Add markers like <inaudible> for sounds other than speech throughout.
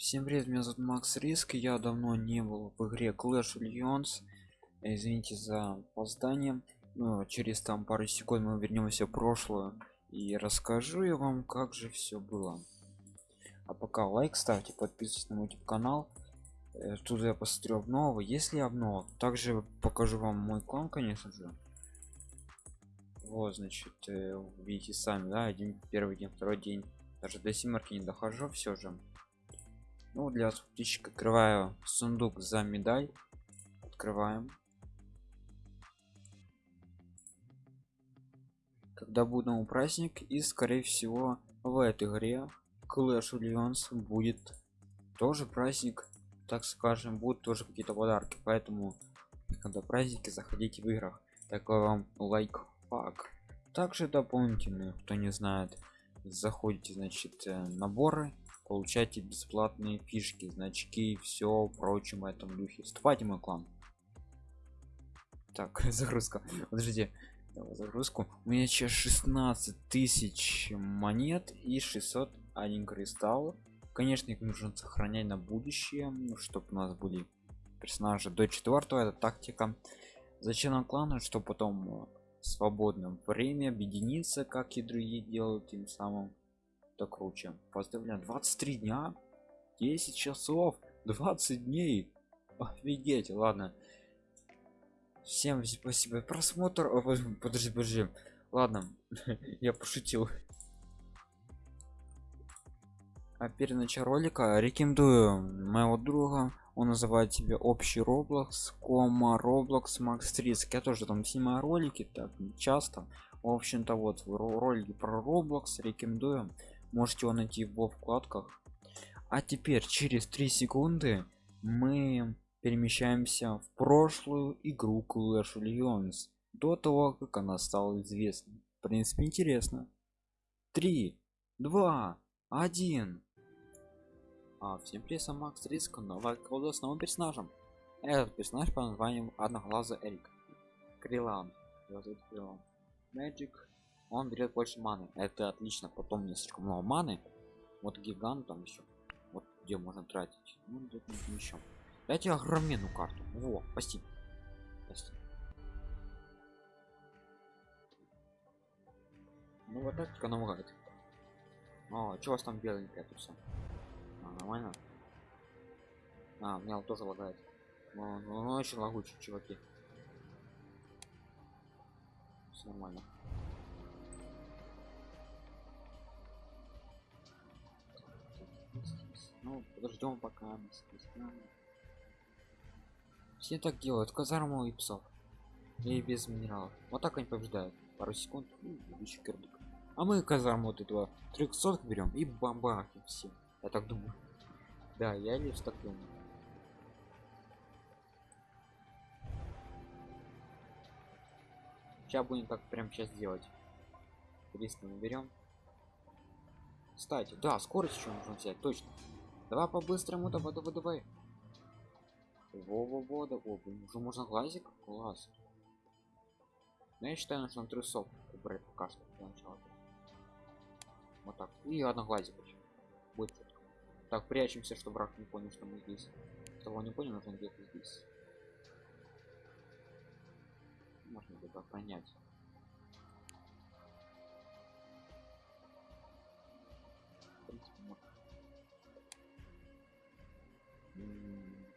Всем привет, меня зовут Макс Риск, я давно не был в игре Clash Legends. Извините за опоздание, но через там пару секунд мы вернемся в прошлое и расскажу я вам, как же все было. А пока лайк ставьте, подписывайтесь на мой YouTube канал. Э, тут я посмотрю обнову, если обнова. Также покажу вам мой клан, конечно же. Вот, значит, э, видите сами, да, один первый день, второй день. Даже до семерки не дохожу, все же ну для птичек открываю сундук за медаль. Открываем. Когда будет новый праздник и скорее всего в этой игре Clash Legends будет тоже праздник так скажем будут тоже какие-то подарки. Поэтому когда праздники заходите в играх. Такой вам лайк также дополнительно кто не знает заходите значит э, наборы получайте бесплатные фишки значки все прочим этом духе. Вступайте мой клан. Так <laughs> загрузка. Подождите. Загрузку. У меня сейчас 16 тысяч монет и 600 один кристалл. Конечно их нужно сохранять на будущее чтобы у нас были персонажи до четвертого это тактика. Зачем нам кланы? Чтобы потом в свободном время объединиться как и другие делают тем самым то круче. Поздравляю 23 дня 10 часов 20 дней. Офигеть ладно. Всем спасибо. Просмотр подожди подожди ладно <laughs> я пошутил. А перед началом ролика. Рекомендую моего друга. Он называет себе общий роблокс кома роблокс макс риск я тоже там снимаю ролики так часто. В общем-то вот ролики про роблокс рекомендую можете его найти в вкладках а теперь через 3 секунды мы перемещаемся в прошлую игру Clash Legends до того как она стала известной. В принципе интересно. 3 2 1 а, всем привет макс риск новая колода с новым персонажем. Этот персонаж по названию одноглазый эрик. Крилан Magic он берет больше маны. Это отлично потом не слишком много маны. Вот гигант там еще вот где можно тратить. Ну где-то еще дайте огроменную карту. Во спасибо. Спасибо. Ну вот тактика намогает о что у вас там беленькое тут все а, нормально? А у меня тоже лагает. Ну, ну, ну очень лагучий чуваки. Все нормально ну подождем пока все так делают казарму и псов. И без минералов. Вот так они побеждают. Пару секунд кирдык а мы казарму вот этого 300 берем и бомбахи все. Я так думаю. Да я лишь так думаю сейчас будем так прям сейчас делать. 300 мы берем кстати да скорость еще нужно взять точно. Давай по-быстрому давай давай давай. Во во во да о, блин, уже можно глазик? Класс. Но я считаю нужно трусов убрать пока что для начала. Вот так. И одно глазик будет четко. так прячемся чтобы враг не понял что мы здесь. Того не понял нужно где-то здесь. Можно где-то понять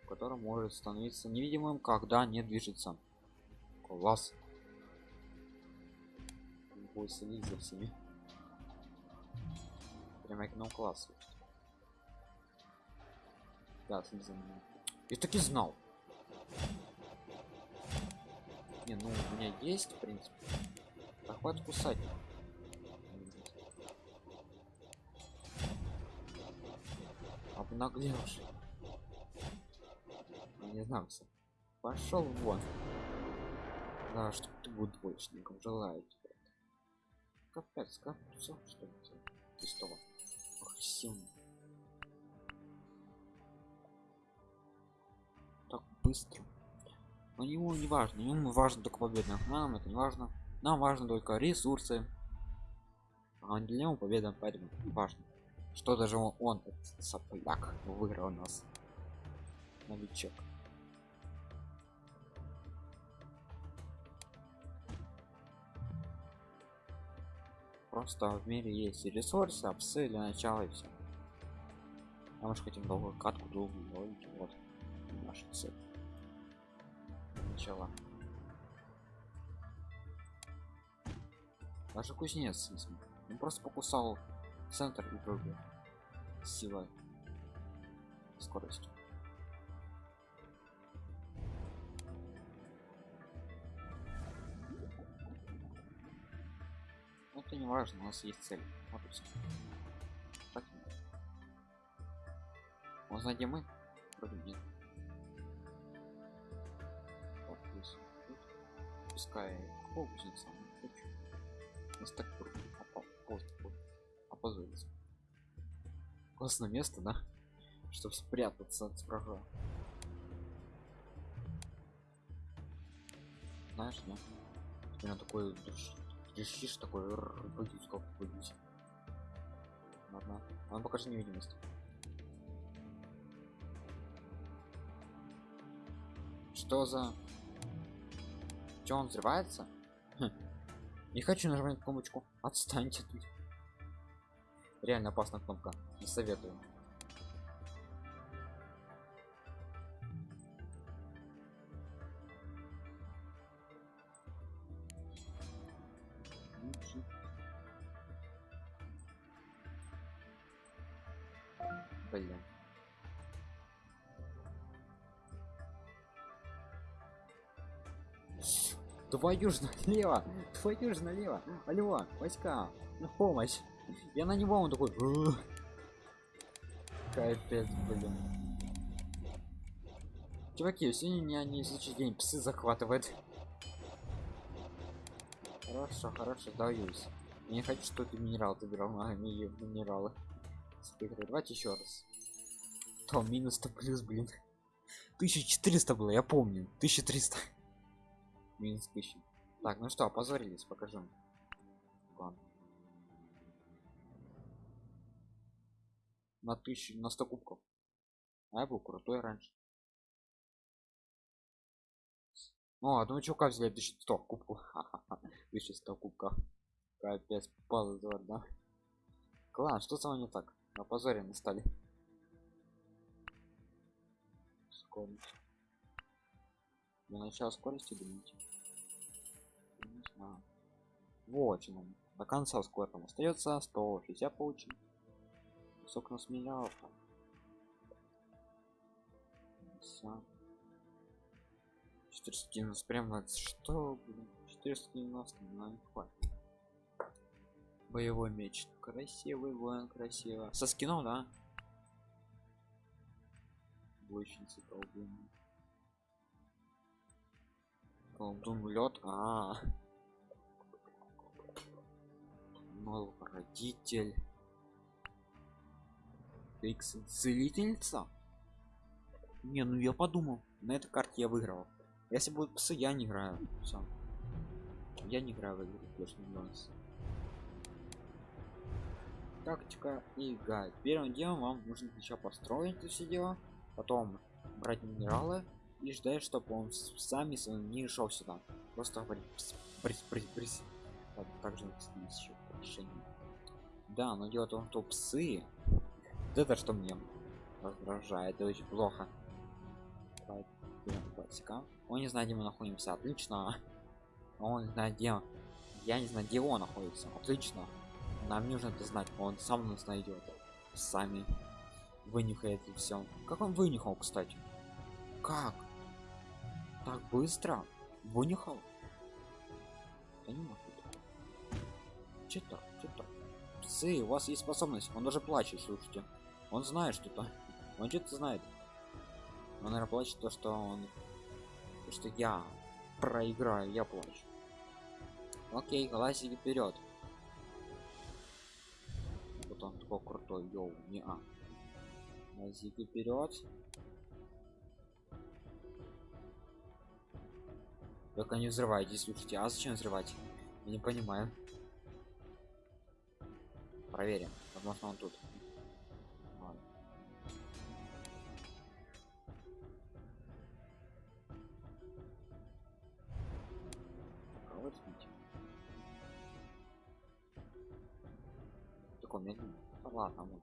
который может становиться невидимым когда не движется. Класс. Будет следить за всеми. Прямо нам класс да следи за мной я таки знал. Не ну у меня есть в принципе. Да хватит кусать. Обнаглевший не знаю пошел вон. Да что ты будет двоечником желаю тебе. Капец как что это пустого агрессивно так быстро. Но ему не важно ему важно только победа нам это не важно. Нам важно только ресурсы. А для него победа поэтому важно что даже он, этот сопляк выиграл нас. Новичок просто в мире есть ресурсы псы для начала и все а мы же хотим долгую катку долгую логику вот наша цель начала. Даже кузнец он просто покусал центр и пробил силой. Скоростью это не важно у нас есть цель. Вот и все так знает где мы? Вроде нет. Вот здесь пускай кукусница нас так опозориться. Классное место да? Чтобы спрятаться от врага. Знаешь да? У меня такой решишь такой боюсь как боюсь ладно он покажи невидимость. Что за что он взрывается? Хм. не хочу нажимать кнопочку. Отстаньте тут реально опасная кнопка. Не советую Твою ж налево! Твою ж налево! Алло, войска! На помощь! Я на него он такой. Капец, блин. Чуваки, сегодня не не случай день псы захватывает. Хорошо, хорошо, даюсь. Я не хочу, чтобы ты минерал забирал а не минералы. Давайте еще раз. То минус то плюс, блин. 1400 было, я помню. 1300. Минус 1000. Так, ну что, опозорились, покажем. Ладно. на тысячу на 100 кубков. А я был крутой раньше. О а думаю чувака взяли 1100 кубков. 1100 кубков. Капец позор да? Класс что со мной не так? На позоре мы стали. Скорость для начала скорости не знаю. Вот чем до конца сколько там остается 160 получим сколько нас менял все 490 прямо что блин? 490 на хватит. Боевой меч. Красивый воин красиво. Со скином да? Бойщица колдун колдун лед а, -а, -а. новый родитель. X целительница не ну я подумал на этой карте я выиграл. Если будут псы я не играю. Всё. я не играю в игру точно тактика и гайд первым делом вам нужно сначала построить все дело потом брать минералы и ждать чтобы он сами не шел сюда. Просто также еще решение да но дело в том что псы вот это что мне раздражает это очень плохо. Классика он не знает где мы находимся. Отлично. Он знает где я не знаю где он находится. Отлично. Нам нужно это знать. Он сам нас найдет сами. Вынюхает и все как он вынюхал кстати? Как так быстро? Вынюхал? Я не могу. Что-то что-то псы у вас есть способность. Он даже плачет слушайте. Он знает что-то он что-то знает. Он наверное плачет то что он то, что я проиграю я плачу. Окей глазики вперед вот он такой крутой йоу не а глазики вперед Только не взрывайте, слушайте. А зачем взрывать? Я не понимаю. Проверим. Возможно, он тут. Ладно. Кого? Такой медленный. Ладно.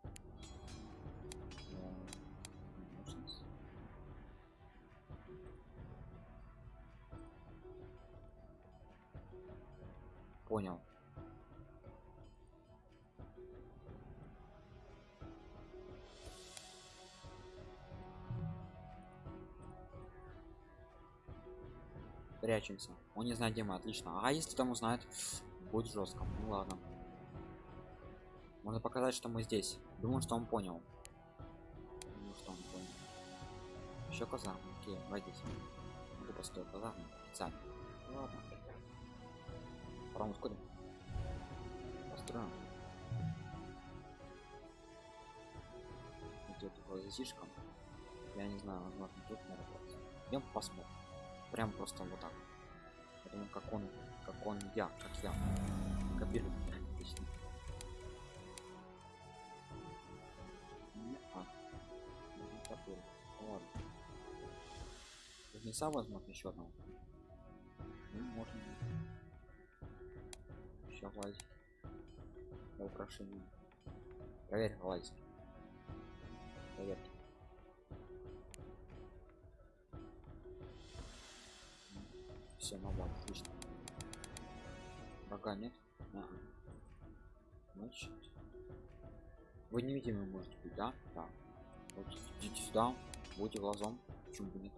Понял. Прячемся. Он не знает где мы. Отлично. А если там узнает будет жестко. Ну ладно. Можно показать что мы здесь. Думаю что он понял. Думаю, что он понял. Еще казарм окей войдите могу построить казарм специально. Ладно Паром ускорим построим идет такой засишком я не знаю возможно тут работает идем посмотрим. Прям просто вот так. Думаю как он как он я как я. Копирую. Ну ладно. Кузнеца возможно еще одного. Ну можно еще влазить для украшения проверь влазить проверьте все новое отлично. Врага нет? Ага. значит вы невидимы можете быть да? Да. Вот идите сюда будете глазом почему бы нет.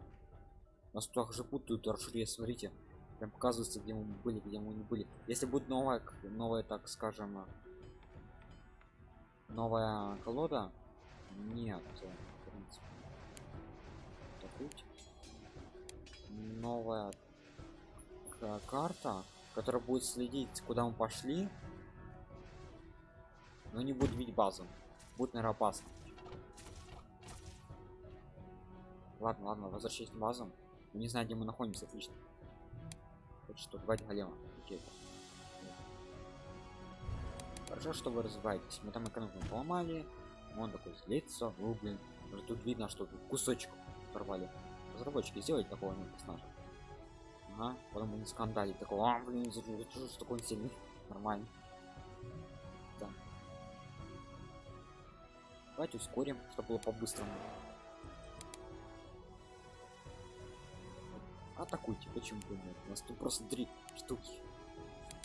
Нас также путают аршире смотрите прям показывается где мы были где мы не были. Если будет новая к- новая так скажем э, новая колода нет э, в принципе новая к- карта которая будет следить куда мы пошли но не будет видеть базу. Будет наверное опасно. Ладно ладно возвращайтесь на базу Мы не знаю где мы находимся отлично вот что давайте голема. Окей. Хорошо что вы развиваетесь. Мы там экономику поломали. Он такой злится. Ну блин. Уже тут видно что тут кусочек порвали. Разработчики сделать такого не персонажа. Ага потом они скандалить такого а блин за- что такой он сильный нормально. Да. Давайте ускорим чтобы было по-быстрому атакуйте почему бы нет? У нас тут просто три штуки.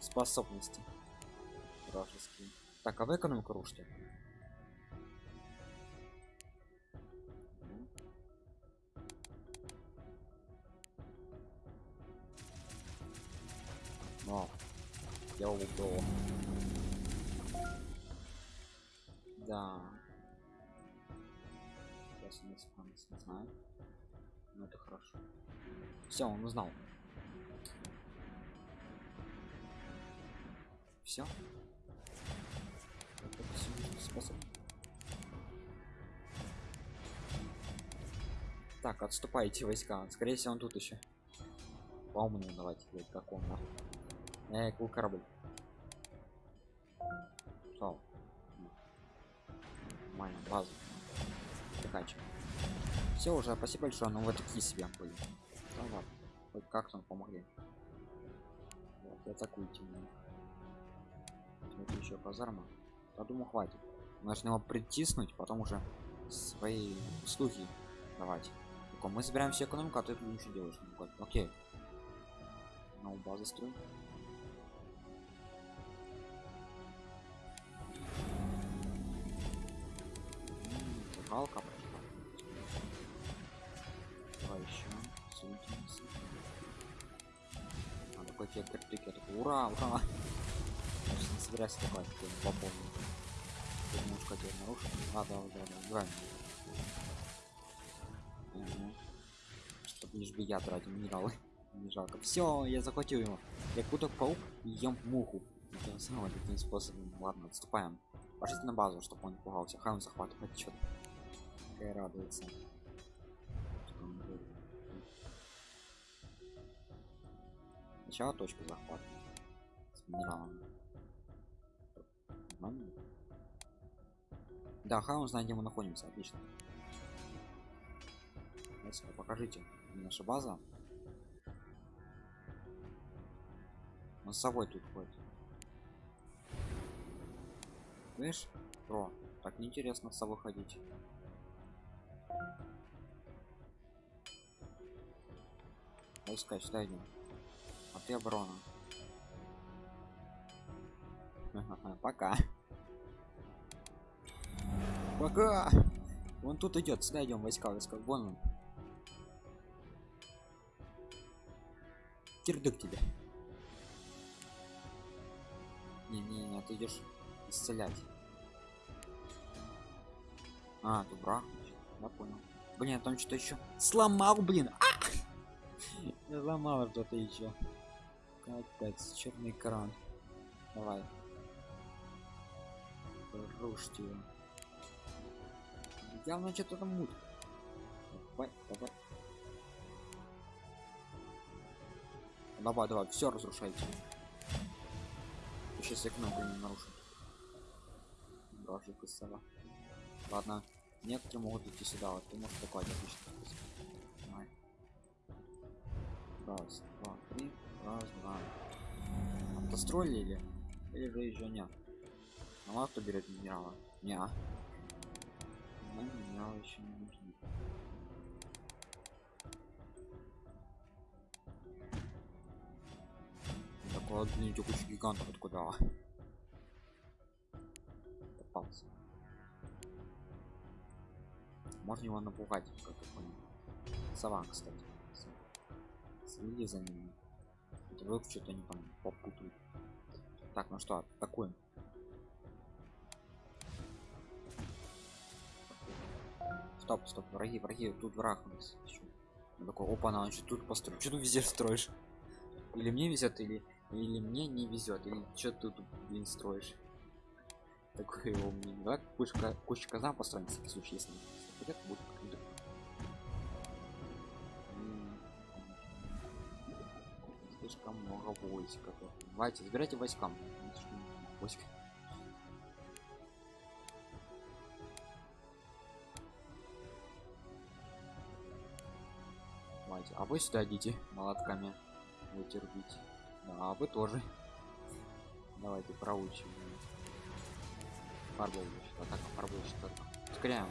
Способности. Вражеские. Так а вы экономику рушите Мгм. Вау. я убил все он узнал все способ так отступайте войска скорее всего он тут еще по умному давайте блядь, как он нахуй. Эй, какой корабль Шел. Нормально, базу. Заканчиваем. Все уже, спасибо большое, но вы такие себе были. Да ладно, хоть как там помогли. Вот, и атакуйте меня. Вот еще казарма. Я думаю, хватит. Нужно его притиснуть, потом уже свои услуги давать. Только мы собираем всю экономику, а ты тут ничего делаешь. Ну, Окей. На базы строй. М, Тебе кирпик, я такой, ура, ура. <laughs> Значит, не собирайся такой, ты попомню. Ты немножко тебя нарушил. А, да, да, да, правильно. Угу. Чтобы лишь бы я тратил минералы. <laughs> Не жалко. Все, я захватил его. Я куток паук и ем муху. Таким самым таким способом. Ладно, отступаем. Пошлите на базу, чтобы он не пугался. Хай он захватывает что-то. Какая радуется. Сначала точку захвата. С. Нормально? Да, хай он знает, где мы находимся. Отлично. Давайте, покажите наша база. Он с собой тут ходит. Видишь? Про, так неинтересно с выходить. Войска сюда идем. А ты оборона. Пока. Пока. Вон тут идет, сюда идем, войска, войска. Вон он. Кирдык тебе. Не, не, не, ты идешь исцелять. А, ты брак. Я понял. Блин, там что-то еще сломал, блин. А! <laughs> Я сломал что-то еще. Капец, черный экран. Давай. Рушьте его. Явно что-то там мут. Давай, давай. Давай, давай, все разрушайте. Сейчас я кнопку не нарушу. Бражик из. Ладно, некоторые могут идти сюда, вот ты можешь такой отлично. Давай. Раз, два, три, раз, два. Автостроили или? Или же еще нет? А кто берет минерала? Неа. Ну, минерал еще не нужны. Такой, блин, куча гигантов откуда? Попался. Можно его напугать, как я понял. Сова, кстати. Следи за ними. Вы что-то не там попутают. Так, ну что, атакуем. Стоп, стоп, враги, враги, тут враг у нас. Он такой, опа, на, что тут построил? Что ты везде строишь? Или мне везет, или или мне не везет, или что ты тут, блин, строишь? Такое его мнение. Давай кучка, кучка всякий случай, если это будет. Слишком много войск. Давайте, забирайте войскам. Войск. Давайте, а вы сюда идите молотками будете рубить. Да, а вы тоже. Давайте проучим. Фарбол, атака, фарбол, что Ускоряем.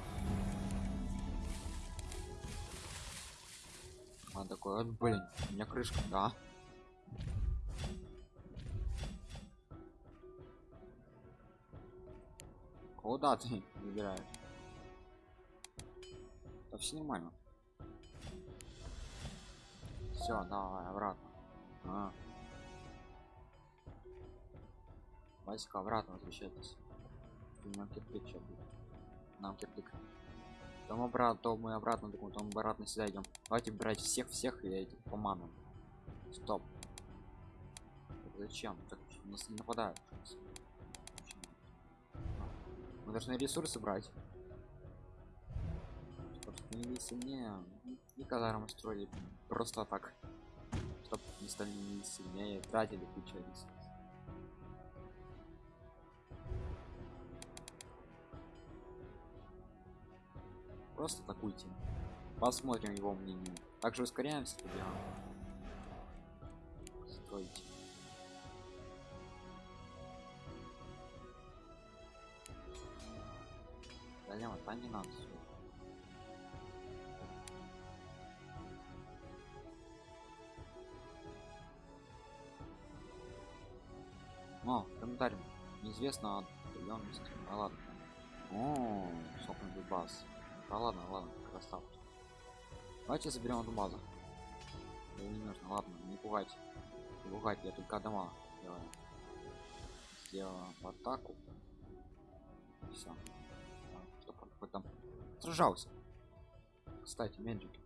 Он такой, вот, блин, у меня крышка, да. Куда ты <laughs> выбираешь? Да все нормально. Все, давай, обратно. А. Войска обратно возвращайтесь. Кирпик сейчас будет. Нам кирпик. Там обратно, то мы обратно, думаю, там обратно сюда идем. Давайте брать всех всех и этих манам. Стоп. Зачем? Так нас не нападают. Мы должны ресурсы брать. Не сильнее. Никогда мы строили просто так. Чтоб не стали не сильнее, тратили кучу ресурсов. Просто атакуйте. Посмотрим его мнение. Также ускоряемся тогда. Стойте. Не надо. всё. О, комментарий. Неизвестно отдаленность. А ладно. О, сопный баз. Да ладно, ладно, красавчик. Давайте заберем эту базу. Да не нужно, ладно, не пугайте. Не пугайте, я только дома делаю. Сделаем атаку. Все. Сражался. Кстати, меджики.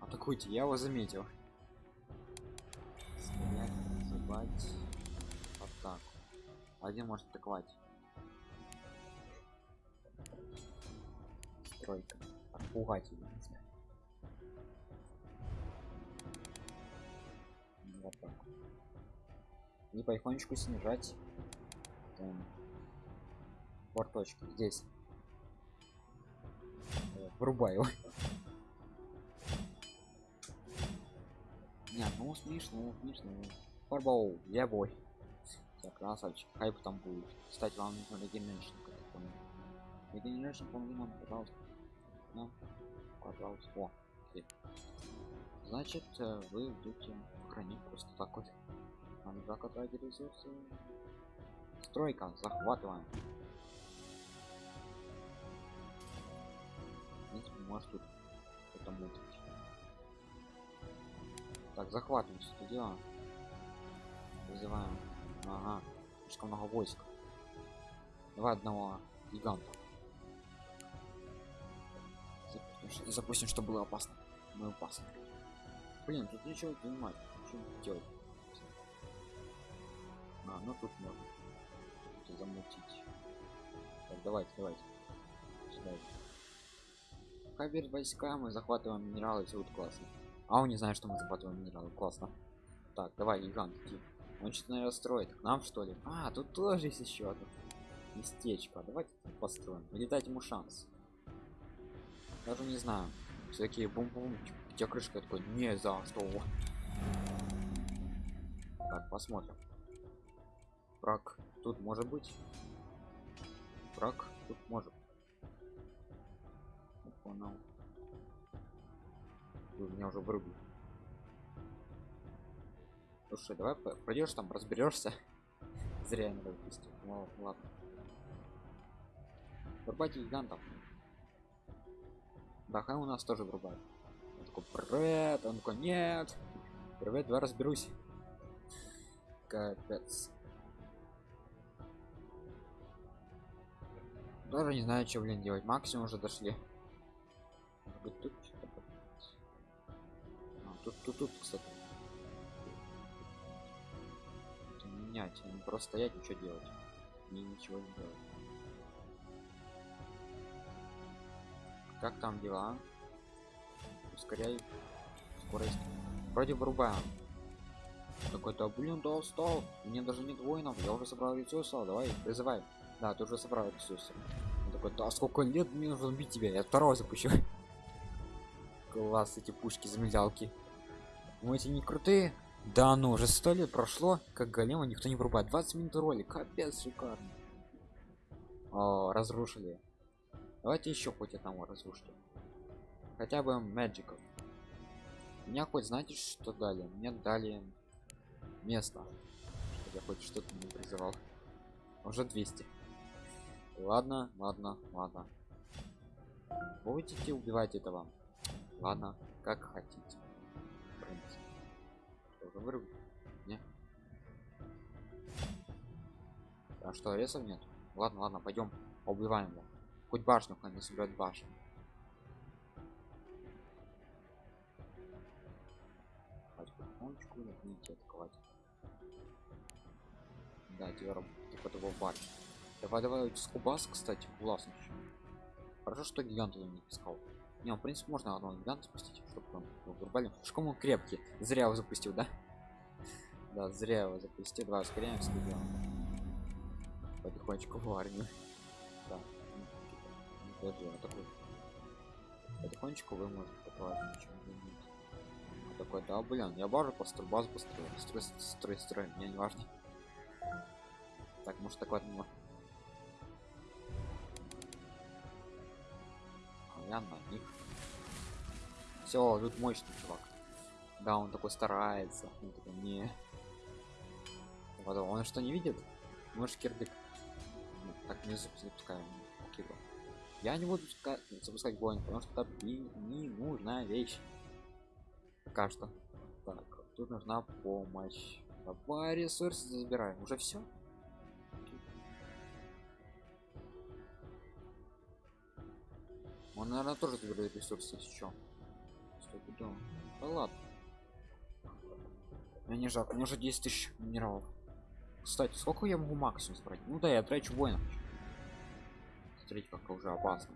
Атакуйте, я его заметил. Стрелять, забать. Атаку. Один может атаковать. Тройка. Отпугать его нужно. Вот так. И потихонечку снижать. Там. Порточки здесь. Э, Врубай его. Не, ну смешно, смешно. Фарбоу, я бой. Так, красавчик, хайп там будет. Кстати, вам нужно регенерашн, как я понял. Нам, пожалуйста. Ну, пожалуйста. О, окей. Значит, э, вы идете хранить просто так вот. Нам отрадить ресурсы. Стройка, захватываем. В принципе, может тут что-то мутить. Так, захватываем все это дело. Вызываем. Ага, слишком много войск. Давай одного гиганта. Запустим, запустим, что было опасно. Мы опасно. Блин, тут ничего понимать. Что делать? А, ну тут можно замутить. Так, давайте, давайте. Сюда. Пока войска, мы захватываем минералы, все будет классно. А он не знает, что мы захватываем минералы. Классно. Так, давай, гигант, иди. Он что-то, наверное, строит. К нам, что ли? А, тут тоже есть еще одно местечко. Давайте построим. Или дать ему шанс. Даже не знаю. Всякие бум-бум. Где крышка такой? Не за что. Так, посмотрим. Брак. Тут может быть. Брак. Тут может. Понял. Вы меня уже вырубили. Слушай, давай пойдешь там, разберешься. <laughs> Зря я надо выпустил. Ну ладно. Врубайте гигантов. Да, хай у нас тоже врубает. Он такой, привет, он такой, нет. Привет, давай разберусь. Капец. Даже не знаю, что, блин, делать. Максимум уже дошли. Тут, а, тут, тут, тут, кстати. Менять, не просто стоять, ничего делать. И ничего не делать. Как там дела? Ускоряй скорость. Вроде вырубаем. Какой-то, блин, да устал. Мне даже нет воинов. Я уже собрал ресурсы. Давай, призывай. Да, ты уже собрал ресурсы. Такой, да сколько лет мне нужно убить тебя? Я второго запущу. Класс, эти пушки замедалки. Мы эти не крутые. Да, ну уже сто лет прошло, как голема никто не врубает. 20 минут ролик, капец, шикарно. О, разрушили. Давайте еще хоть одного разрушили. Хотя бы мэджиков. Меня хоть знаете, что дали? Мне дали место. Я хоть что-то не призывал. Уже 200. Ладно, ладно, ладно. Будете убивать этого? Ладно, как хотите. Уже вырубить? Не? А что, ресов нет? Ладно, ладно, пойдем убиваем его. Хоть башню, хоть не собирать башню. потихонечку начните атаковать. Да, тебе типа того башни. Давай, давай, скубас, кстати, классно. Хорошо, что гигант не пускал. Не, в принципе, можно одного гиганта спустить, чтобы он вырубали. Шком крепкий. Зря его запустил, да? <laughs> Да, зря его запустил. Давай ускоряемся, Потихонечку в армию. Да. Подожди, вот такой. Потихонечку вы можете атаковать ничего не. Вот такой, да, блин, я базу построил, базу построил. Строй, строй, строй, мне не важно. Так, может такой одного. Я на них. Все, тут мощный чувак. Да, он такой старается. Он такой, не. Потом, он что не видит? Может кирдык. Ну, так не запускаем. Окей, Я не буду запускать воин, потому что это не нужная вещь. Пока что. Так, тут нужна помощь. Давай ресурсы забираем. Уже все. Он, наверное, тоже забирает ресурсы еще. Стопудово. Да ладно. Мне не жалко, мне уже 10 тысяч минералов. Кстати, сколько я могу максимум собрать? Ну да, я трачу воинов. Смотрите, как уже опасно.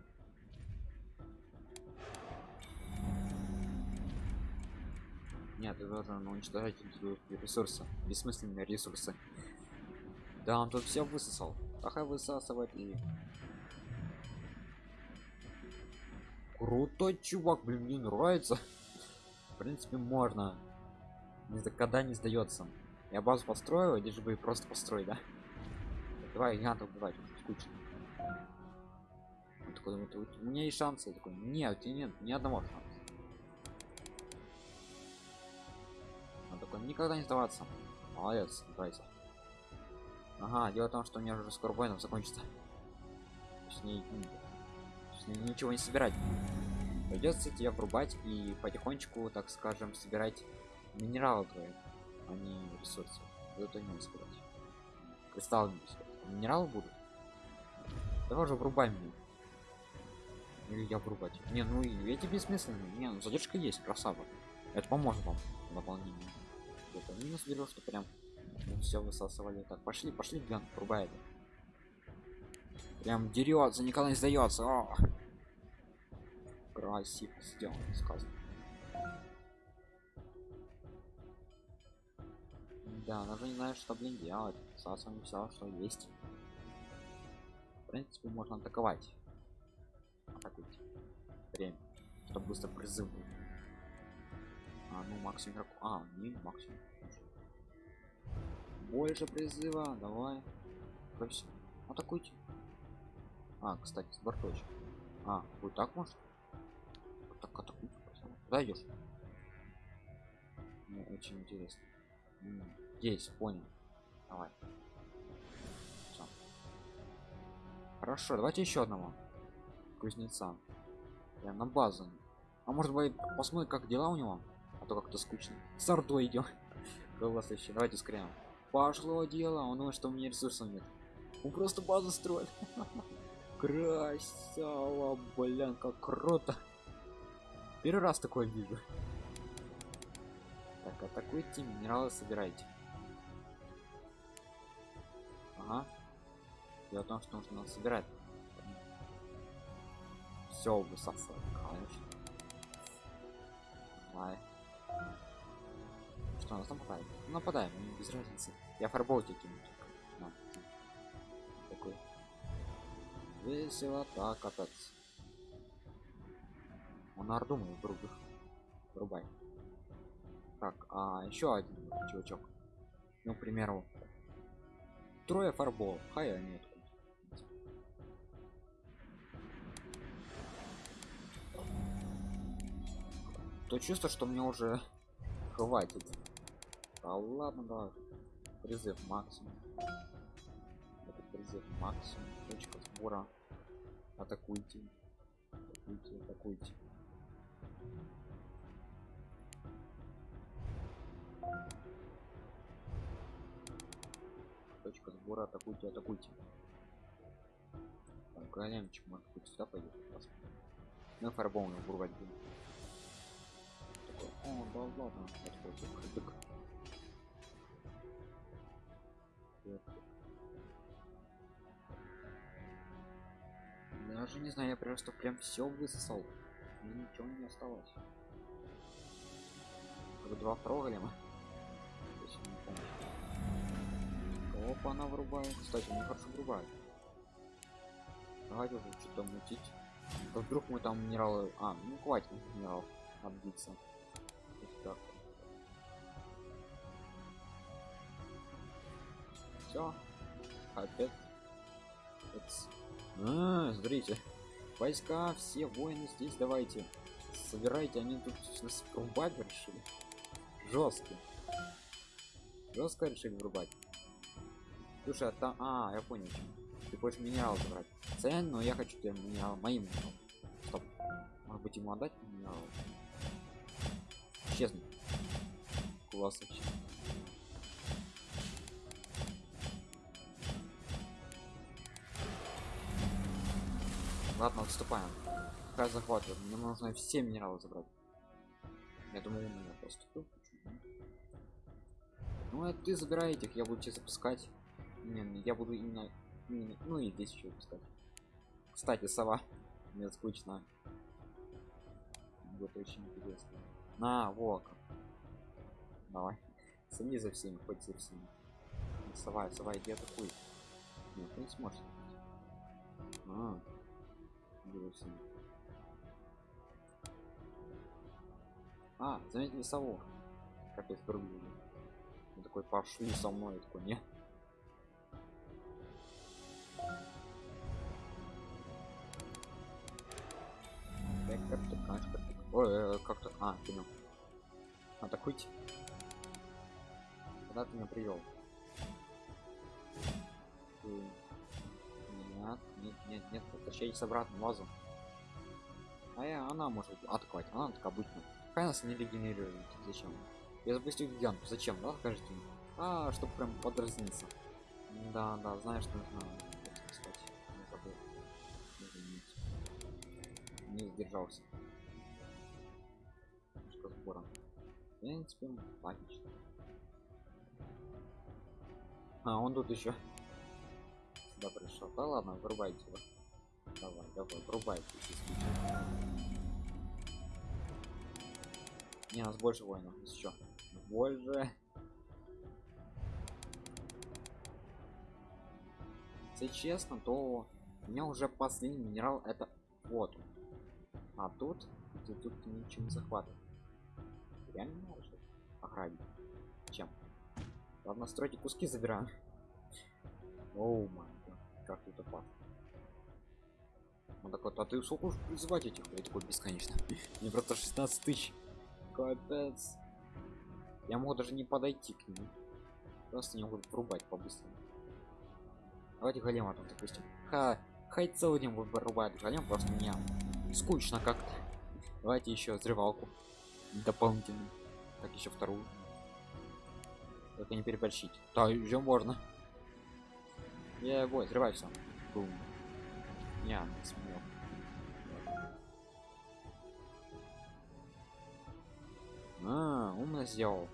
Нет, ты должен уничтожать ресурсы. Бессмысленные ресурсы. Да, он тут все высосал. Ага, высасывать и... Крутой чувак, блин, мне нравится. В принципе, можно. Никогда не сдается. Я базу построил, лишь бы просто построить, да? Давай гигантов убивать, скучно. Он такой, вот, у меня есть шансы. Я такой, нет, нет, ни одного шанса. Он такой, никогда не сдаваться. Молодец, давайте. Ага, дело в том, что у меня уже скоро воинов закончится. Ней ничего не собирать. Придется тебя врубать и потихонечку, так скажем, собирать минералы твои, а не ресурсы. Это не сказать. Кристаллы не сказать. Минералы будут. Давай уже врубай меня. Или я врубать. Не, ну и эти бессмысленные. Не, ну задержка есть, красава. Это поможет вам в дополнении. Это минус берешь, что прям все высасывали. Так, пошли, пошли, глянь, врубай это. Прям дерется, никогда не сдается. О! Красиво сделано, сказано. Да, даже не знаю, что блин делать. Сасываем все, что есть. В принципе, можно атаковать. Атакуйте. Время. Чтобы быстро призыв был. А, ну максимум игроку. А, не максимум. Больше призыва, давай. Все. Атакуйте. А, кстати, с борточек. А, вот так может? Вот так атакуйте. Куда идешь? Мне очень интересно. Здесь, понял. Давай. Всё. Хорошо, давайте еще одного кузнеца. Прям на базу. А может быть посмотрим, как дела у него? А то как-то скучно. С ордой идем. Голосующий. <laughs> Давайте скрем. Пошло дело, он думает, что у меня ресурсов нет. Он просто базу строит. <laughs> Красава, блин, как круто. Первый раз такое вижу. Так, атакуйте, минералы собирайте. Ага. Дело в том, что нужно собирать. Все высасывать, конечно. Давай. Что, нас нападаем? Ну, нападаем, без разницы. Я фарбол тебе кину. Весело так кататься. Он орду мою грубых. Врубай. Так, а еще один чувачок. Ну, к примеру, трое фарбол. Хай откуда. То чувство, что мне уже хватит. А ладно, давай. Призыв максимум. Это призыв максимум. Точка сбора. Атакуйте. Атакуйте, атакуйте. Точка сбора, атакуйте, атакуйте. Там големчик может быть сюда пойдет. Фарбом вырвать будем. Такой, о, да ладно, отходит, кадык. Даже не знаю, я просто прям все высосал. Мне ничего не осталось. Как два проголема. Опа, она вырубает. Кстати, мне хорошо вырубает. Давайте уже что-то мутить. То вдруг мы там минералы. А, ну хватит минералов отбиться. Все. Опять. А, смотрите. Войска, все воины здесь давайте. Собирайте, они тут нас врубать решили. Жестко. Жестко решили врубать. Слушай, а там... А, я понял. Ты хочешь минерал забрать. Цен, но я хочу тебе минерал моим. Стоп. Может быть ему отдать минерал? Исчезнуть. Класс Ладно, отступаем. Как захватываем. Мне нужно все минералы забрать. Я думаю, у меня поступил. Ну, а ты забирай этих, я буду тебе запускать. Не, ну, я буду именно, именно ну и здесь еще пускать. Кстати, сова. Мне скучно. Будет очень интересно. На, вот. Давай. Сами за всеми, хоть за всеми. Сова, сова, иди атакуй. Нет, ты не сможешь. А, всеми. А, сову. Капец, другую. Я такой пошли со мной я такой не Ой, э, как-то. А, понял. Атакуйте. Куда ты меня привел? Нет, нет, нет, нет, возвращайтесь обратно в вазу. А я, она может атаковать, она так обычно. Какая нас не регенерирует? Зачем? Я запустил гиганту, зачем, да, скажите? А, чтобы прям подразниться. Да, да, знаешь, что нужно. Кстати, не забыл. Не сдержался. Немножко сбора. В принципе, логично. А, он тут еще сюда пришел. Да ладно, вырубайте его. Давай, давай, врубайте. Не, у нас больше воинов. Еще. Больше. Если честно, то у меня уже последний минерал это вот. А тут, тут, тут ничего не захватывает. Реально может охранить. Чем? Ладно, стройте куски забираем. Оу май как тут опасно. Он такой, а ты сколько уж призывать этих? Я такой, бесконечно. Мне просто 16 тысяч. Капец. Я могу даже не подойти к нему. Просто не могу врубать по-быстрому. Давайте голема там, допустим. Ха, хай целый день вырубает голем, просто меня скучно как-то. Давайте еще взрывалку дополнительную. Так еще вторую. Только не переборщить. Да, уже можно. Я его взрывай все. Бум. Не, смел. А, умно сделал.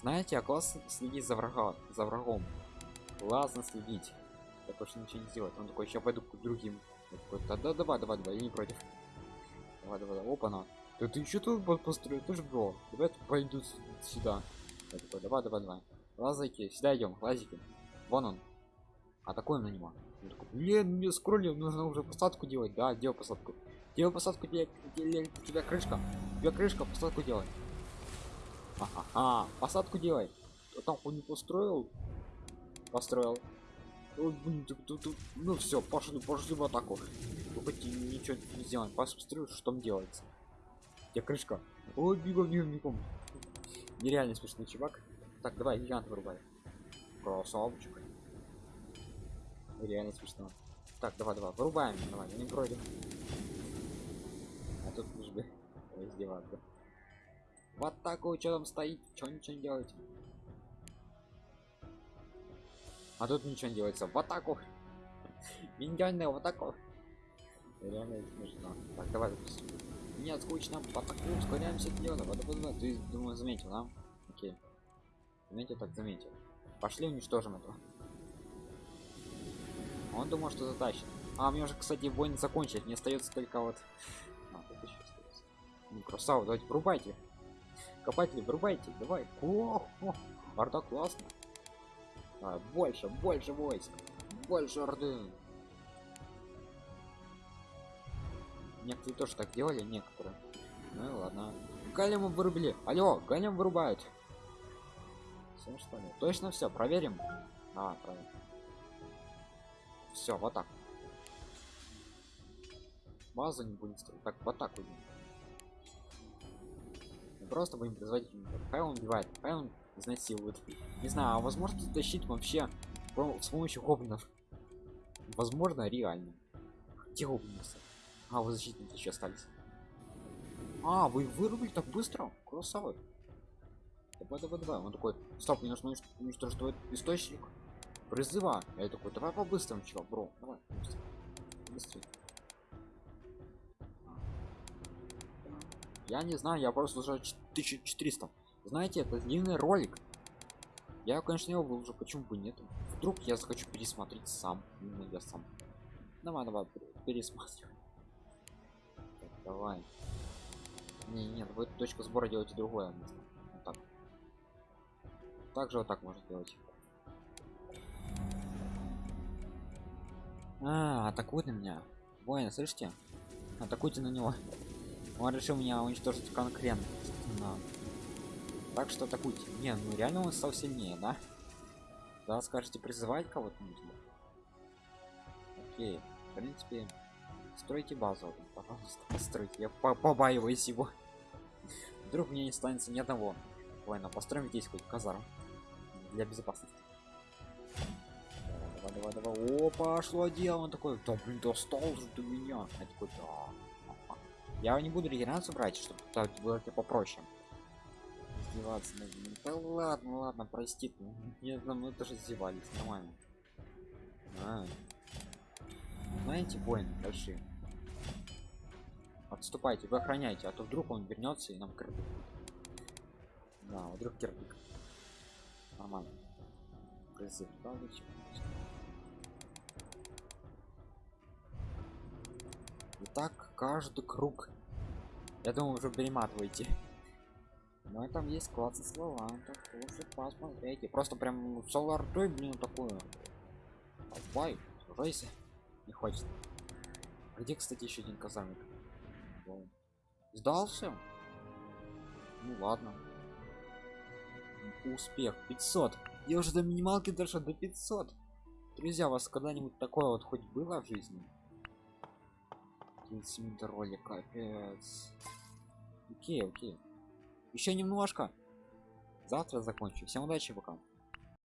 Знаете, а классно следить за врага, за врагом. Классно следить. Так уж ничего не сделать. Он такой, сейчас пойду к другим. да, да, давай, давай, давай, я не против. Давай, давай, давай. Опа, на. Да ты что тут построил? Ты же бро. Давай пойду сюда. Я такой, давай, давай, давай. Лазайки, сюда идем, лазики. Вон он. А такой на него. Блин, мне скроллил, нужно уже посадку делать. Да, делай посадку. Делай посадку, делай, у тебя крышка. У тебя крышка, посадку делай. Ага, посадку делай. Там хуй не построил? Построил. Ой, блин, тут, тут, тут. Ну все, пошли, пошли в атаку. Только ничего не сделаем. Посмотрю, что там делается. Где крышка? Ой, бегом, бегом, бегом. Нереально смешный чувак. Так, давай, гигант вырубай. Красавчик. Реально смешно. Так, давай, давай, вырубаем. Давай, не против. А тут лишь бы <laughs> издеваться. В атаку, что там стоит? Что ничего не делаете? А тут ничего не делается. В атаку. Миньоны в атаку. Реально смешно. Так, давай запустим. Нет, скучно. В атаку, ускоряемся дело. Вот, вот, вот. Ты, думаю, заметил, да? Окей. Заметил, так заметил. Пошли уничтожим этого. Он думал, что затащит. А, мне уже, кстати, бой закончить. Не остается только вот. А. Ну, красава, давайте врубайте. Копатели, врубайте, давай. О, о, орда классно. А, больше, больше войск. Больше орды. Некоторые тоже так делали, некоторые. Ну ладно. Галему вырубили. Алло, галем вырубают. Все что ли? Точно все, проверим. А, проверим. Все, вот так. Базу не будем строить. Так, вот так просто будем производить Хай он убивает, хай он изнасилует. Не знаю, а возможно тащить вообще с помощью гоблинов. Возможно, реально. Где гоблины? А, вы защитники еще остались. А, вы вырубили так быстро? Красавы. Давай, давай, давай. Он такой, стоп, мне нужно уничтожить источник призыва. Я такой, давай по-быстрому, чего, бро, давай. Быстрее. Я не знаю, я просто уже 1400. Знаете, это длинный ролик. Я, конечно, его выложу, почему бы нет. Вдруг я захочу пересмотреть сам. Именно я сам. Давай, давай, пересматривай. Так, давай. Не, нет, вы точка сбора делаете другое. Вот так. Также вот так можно делать. А, атакует на меня. Воин, слышите? Атакуйте на него. Он решил меня уничтожить конкретно. Так что атакуйте. Не, ну реально он стал сильнее, да? Да, скажете призывать кого-то. Окей, в принципе, стройте базу, пожалуйста, постройте. Я по побаиваюсь его. Вдруг мне не останется ни одного воина. Построим здесь хоть казарм для безопасности. Давай, давай. О, пошло дело. Он такой, да блин, достал же ты меня. Я такой, да. Я не буду регенерацию брать, чтобы так было тебе попроще. Издеваться над ним. Да ладно, ладно, прости. Нет, ну мы тоже издевались, нормально. А. Знаете, воины большие. Отступайте, вы охраняйте, а то вдруг он вернется и нам кирпик. Да, вдруг кирпик. Нормально. Призыв, да, зачем? Итак, каждый круг. Я думаю, уже перематываете. Но там есть классы слова, так лучше посмотрите. Просто прям солар той, блин, такое. Давай, сужайся. Не хочет. А где, кстати, еще один казармик? Сдался? Ну ладно. Успех 500. Я уже до минималки дошел до 500. Друзья, у вас когда-нибудь такое вот хоть было в жизни? 30 минут ролик, капец. Окей, окей. Еще немножко. Завтра закончу. Всем удачи, пока.